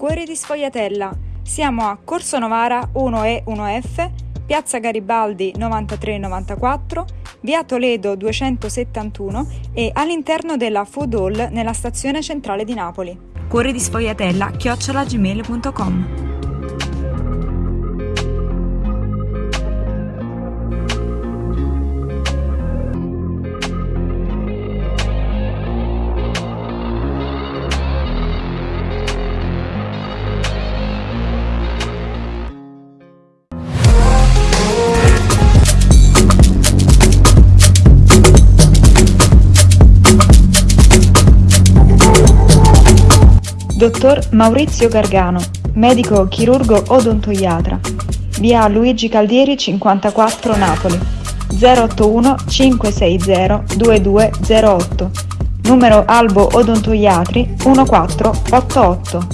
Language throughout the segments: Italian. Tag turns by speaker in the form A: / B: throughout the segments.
A: Cuori di Sfogliatella. Siamo a Corso Novara 1E 1F, Piazza Garibaldi 9394, Via Toledo 271 e all'interno della Food Hall nella stazione centrale di Napoli. Cuori di Sfogliatella chiocciolagmail.com Dottor Maurizio Gargano, medico chirurgo odontoiatra. Via Luigi Caldieri 54 Napoli. 081 560 2208. Numero Albo Odontoiatri 1488.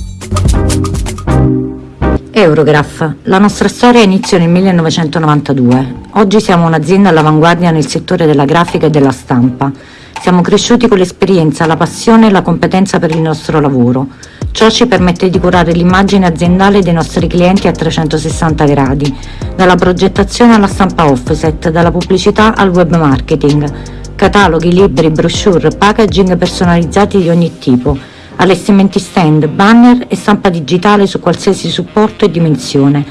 B: Eurograph. La nostra storia iniziò nel 1992. Oggi siamo un'azienda all'avanguardia nel settore della grafica e della stampa. Siamo cresciuti con l'esperienza, la passione e la competenza per il nostro lavoro. Ciò ci permette di curare l'immagine aziendale dei nostri clienti a 360 gradi, dalla progettazione alla stampa offset, dalla pubblicità al web marketing, cataloghi, libri, brochure, packaging personalizzati di ogni tipo, allestimenti stand, banner e stampa digitale su qualsiasi supporto e dimensione.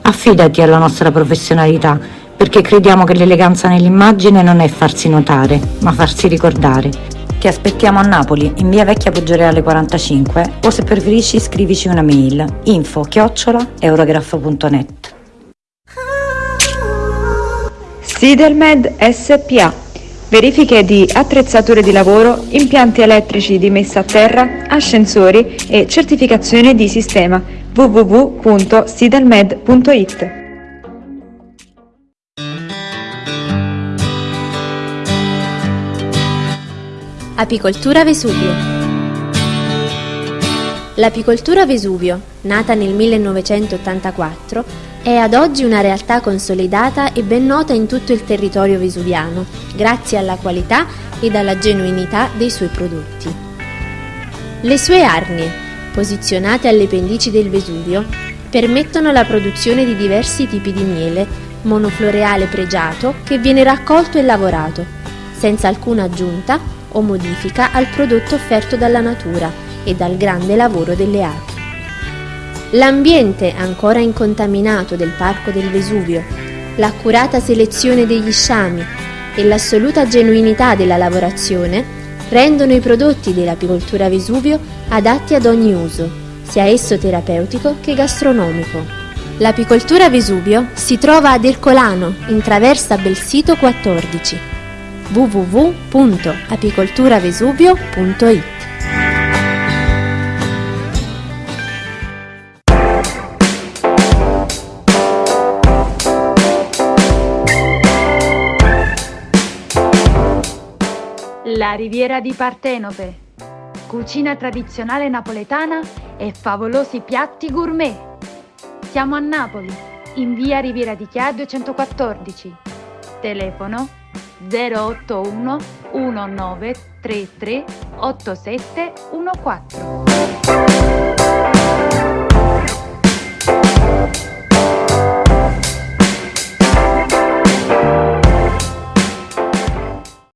B: Affidati alla nostra professionalità, perché crediamo che l'eleganza nell'immagine non è farsi notare, ma farsi ricordare. Ti aspettiamo a Napoli, in via Vecchia Poggioreale 45 o se preferisci scrivici una mail info chiocciola eurograph.net
A: Sidelmed SPA Verifiche di attrezzature di lavoro, impianti elettrici di messa a terra, ascensori e certificazione di sistema www.sidelmed.it
C: Apicoltura Vesuvio L'apicoltura Vesuvio, nata nel 1984, è ad oggi una realtà consolidata e ben nota in tutto il territorio vesuviano, grazie alla qualità ed alla genuinità dei suoi prodotti. Le sue arnie, posizionate alle pendici del Vesuvio, permettono la produzione di diversi tipi di miele, monofloreale pregiato che viene raccolto e lavorato, senza alcuna aggiunta o modifica al prodotto offerto dalla natura e dal grande lavoro delle api. L'ambiente ancora incontaminato del Parco del Vesuvio, l'accurata selezione degli sciami e l'assoluta genuinità della lavorazione rendono i prodotti dell'apicoltura Vesuvio adatti ad ogni uso, sia esso terapeutico che gastronomico. L'apicoltura Vesuvio si trova ad Ercolano, in traversa Belsito 14 www.apicolturavesuvio.it
D: La riviera di Partenope. Cucina tradizionale napoletana e favolosi piatti gourmet. Siamo a Napoli, in via Riviera di Chia 214. Telefono 081 1933 8714.